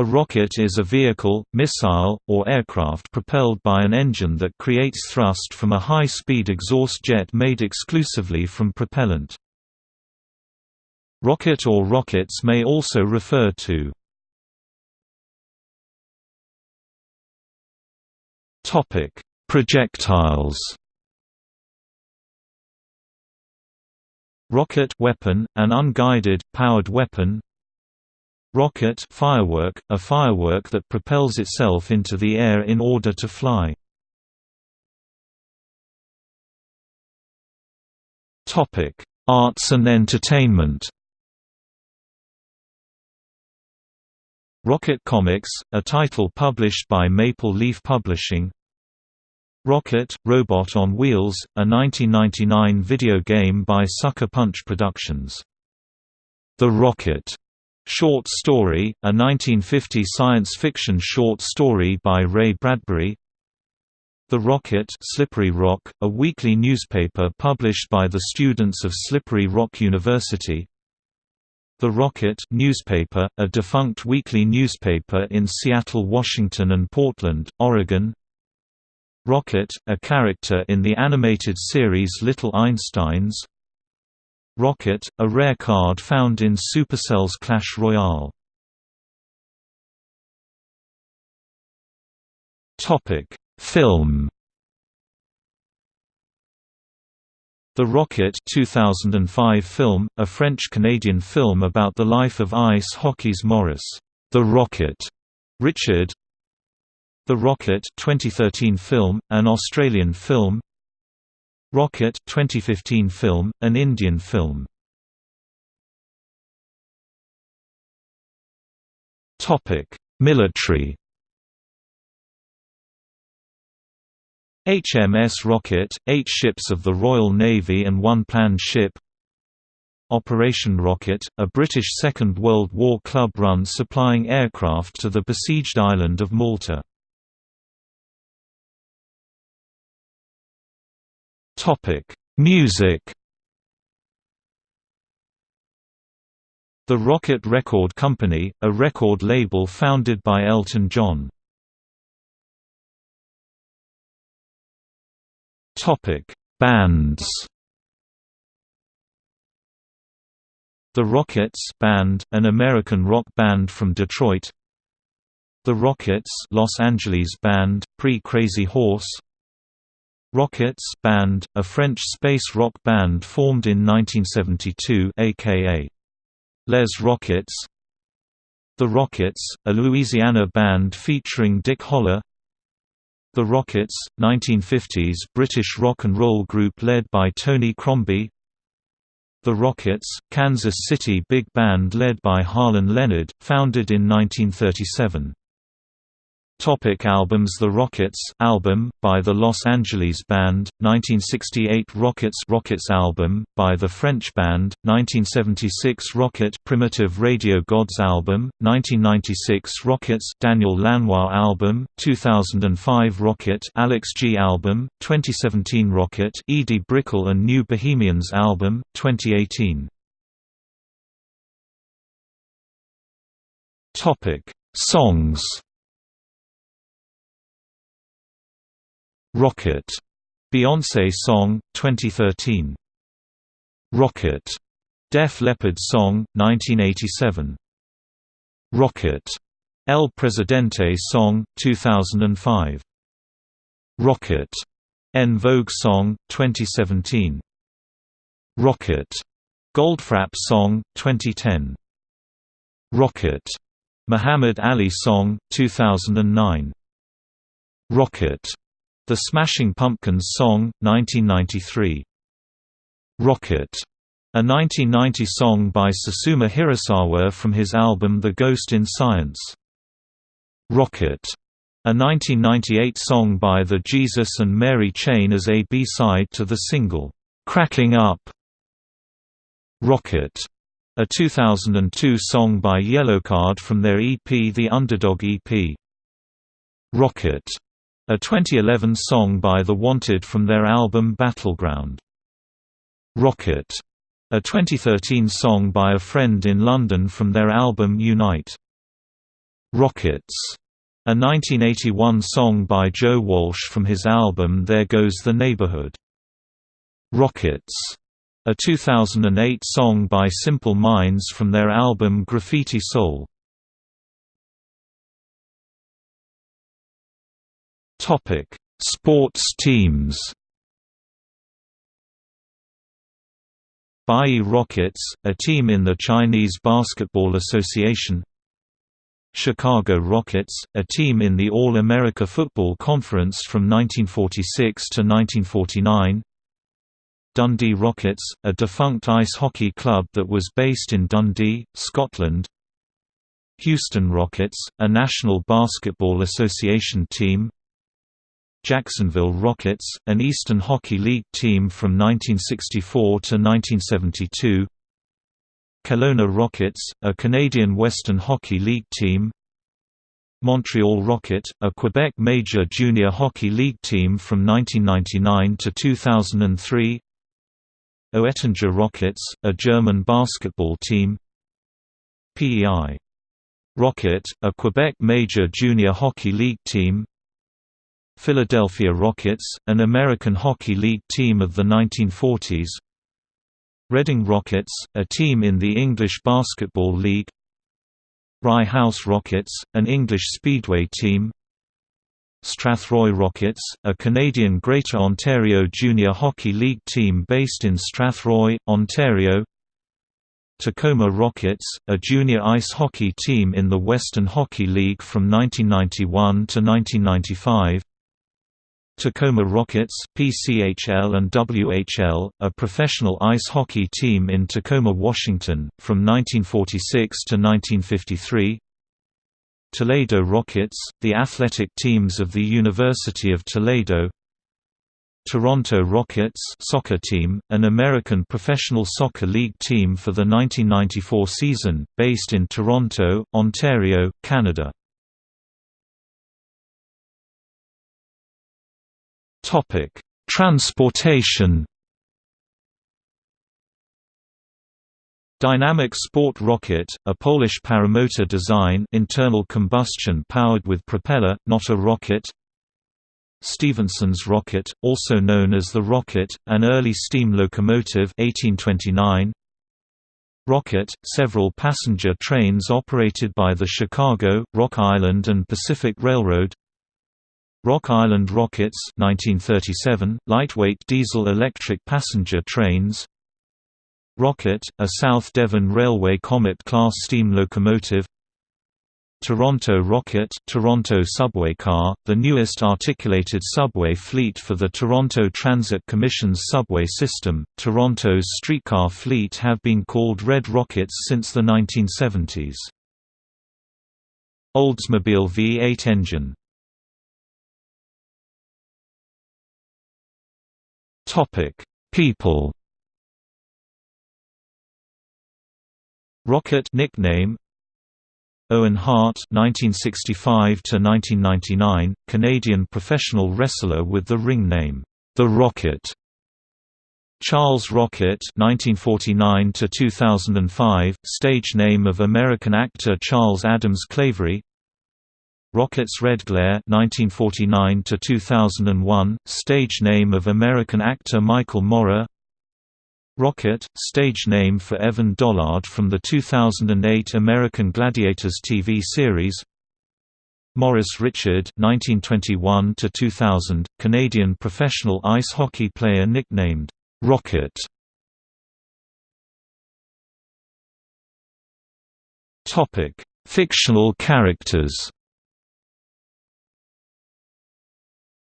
A rocket is a vehicle, missile, or aircraft propelled by an engine that creates thrust from a high-speed exhaust jet made exclusively from propellant. Rocket or rockets may also refer to Projectiles Rocket weapon, an unguided, powered weapon Rocket firework, a firework that propels itself into the air in order to fly. Topic: Arts and entertainment. Rocket Comics, a title published by Maple Leaf Publishing. Rocket, Robot on Wheels, a 1999 video game by Sucker Punch Productions. The Rocket Short Story, a 1950 science fiction short story by Ray Bradbury. The Rocket Slippery Rock, a weekly newspaper published by the students of Slippery Rock University. The Rocket newspaper, a defunct weekly newspaper in Seattle, Washington and Portland, Oregon. Rocket, a character in the animated series Little Einsteins Rocket, a rare card found in Supercell's Clash Royale. Film. The Rocket 2005 film, a French-Canadian film about the life of ice hockey's Maurice, The Rocket, Richard. The Rocket 2013 film, an Australian film, Rocket 2015 film, an Indian film. Topic: Military. HMS Rocket, eight ships of the Royal Navy and one planned ship Operation Rocket, a British Second World War club run supplying aircraft to the besieged island of Malta. Topic: Music. The Rocket Record Company, a record label founded by Elton John. Topic: Bands. The Rockets Band, an American rock band from Detroit. The Rockets Los Angeles band, pre-Crazy Horse Rockets band, a French space rock band formed in 1972 aka Les Rockets. The Rockets, a Louisiana band featuring Dick Holler. The Rockets, 1950s British rock and roll group led by Tony Crombie. The Rockets, Kansas City big band led by Harlan Leonard, founded in 1937 Topic albums The Rockets album, by the Los Angeles Band, 1968 Rockets Rockets album, by the French band, 1976 Rocket Primitive Radio Gods album, 1996 Rockets Daniel Lanois album, 2005 Rocket Alex G album, 2017 Rocket Edie Brickell and New Bohemians album, 2018 Songs Rocket, Beyoncé song, 2013. Rocket, Def Leppard song, 1987. Rocket, El Presidente song, 2005. Rocket, En Vogue song, 2017. Rocket, Goldfrapp song, 2010. Rocket, Muhammad Ali song, 2009. Rocket the Smashing Pumpkins song, 1993. Rocket, a 1990 song by Susumu Hirasawa from his album The Ghost in Science. Rocket, a 1998 song by the Jesus and Mary Chain as a B-side to the single, Cracking Up. Rocket, a 2002 song by Yellowcard from their EP The Underdog EP. Rocket a 2011 song by The Wanted from their album Battleground. Rocket, a 2013 song by a friend in London from their album Unite. Rockets, a 1981 song by Joe Walsh from his album There Goes the Neighborhood. Rockets, a 2008 song by Simple Minds from their album Graffiti Soul. Topic: Sports teams. Bayi Rockets, a team in the Chinese Basketball Association Chicago Rockets, a team in the All-America Football Conference from 1946 to 1949 Dundee Rockets, a defunct ice hockey club that was based in Dundee, Scotland Houston Rockets, a National Basketball Association team Jacksonville Rockets, an Eastern Hockey League team from 1964 to 1972 Kelowna Rockets, a Canadian Western Hockey League team. Montreal Rocket, a Quebec Major Junior Hockey League team from 1999 to 2003 Oettinger Rockets, a German basketball team. PEI Rocket, a Quebec Major Junior Hockey League team Philadelphia Rockets, an American Hockey League team of the 1940s Reading Rockets, a team in the English Basketball League. Rye House Rockets, an English speedway team. Strathroy Rockets, a Canadian Greater Ontario Junior Hockey League team based in Strathroy, Ontario. Tacoma Rockets, a junior ice hockey team in the Western Hockey League from 1991 to 1995 Tacoma Rockets, PCHL and WHL, a professional ice hockey team in Tacoma, Washington, from 1946 to 1953 Toledo Rockets, the athletic teams of the University of Toledo. Toronto Rockets soccer team, an American professional soccer league team for the 1994 season, based in Toronto, Ontario, Canada Topic: Transportation. Dynamic Sport Rocket, a Polish paramotor design internal combustion powered with propeller, not a rocket Stephenson's Rocket, also known as the Rocket, an early steam locomotive 1829. Rocket, several passenger trains operated by the Chicago, Rock Island and Pacific Railroad Rock Island Rockets 1937, lightweight diesel-electric passenger trains Rocket, a South Devon Railway Comet-class steam locomotive Toronto Rocket Toronto subway car, the newest articulated subway fleet for the Toronto Transit Commission's subway system. Toronto's streetcar fleet have been called Red Rockets since the 1970s. Oldsmobile V8 engine Topic: People. Rocket nickname Owen Hart 1965 to 1999 Canadian professional wrestler with the ring name The Rocket Charles Rocket 1949 to 2005 stage name of American actor Charles Adams Claverie Rockets Red Glare 1949 to 2001 stage name of American actor Michael Morra Rocket stage name for Evan Dollard from the 2008 American Gladiators TV series. Maurice Richard 1921 to 2000 Canadian professional ice hockey player nicknamed Rocket. Topic Fictional characters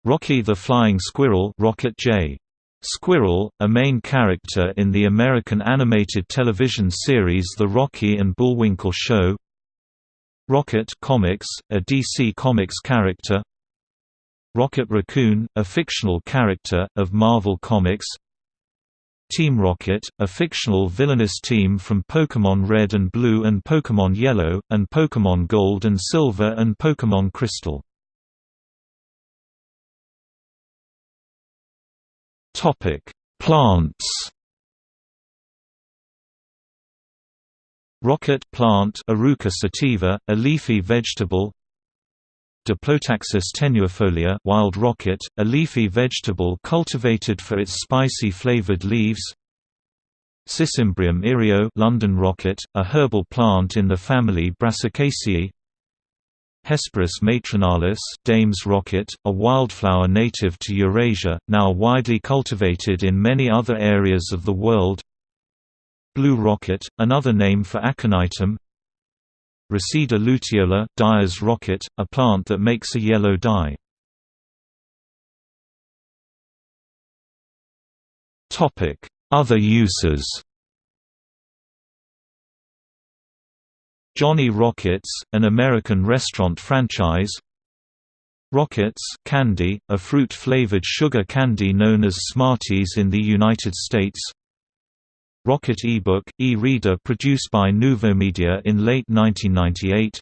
Rocky the Flying Squirrel Rocket J. Squirrel, a main character in the American animated television series The Rocky and Bullwinkle Show. Rocket Comics, a DC Comics character. Rocket Raccoon, a fictional character, of Marvel Comics. Team Rocket, a fictional villainous team from Pokémon Red and Blue and Pokémon Yellow, and Pokémon Gold and Silver and Pokémon Crystal Topic: Plants. Rocket plant Eruca sativa, a leafy vegetable Diplotaxis tenuifolia wild rocket, a leafy vegetable cultivated for its spicy flavored leaves Sisymbrium irio London rocket, a herbal plant in the family Brassicaceae Hesperis matronalis Dame's rocket, a wildflower native to Eurasia, now widely cultivated in many other areas of the world. Blue rocket, another name for aconitum. Reseda luteola dyer's rocket, a plant that makes a yellow dye. Other uses Johnny Rockets, an American restaurant franchise. Rockets candy, a fruit-flavored sugar candy known as Smarties in the United States. Rocket eBook, e-reader produced by Nuvomedia in late 1998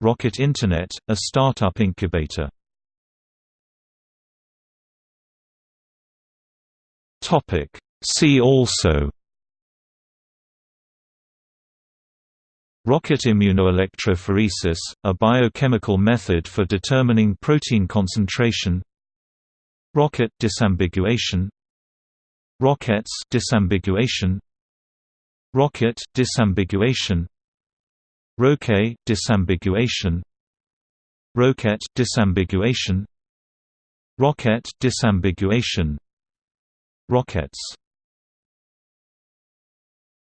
Rocket Internet, a startup incubator. See also Rocket immunoelectrophoresis, a biochemical method for determining protein concentration. Rocket disambiguation. Rockets disambiguation. Rocket disambiguation. Roquet disambiguation. Roquette disambiguation. Rocket disambiguation. Rockets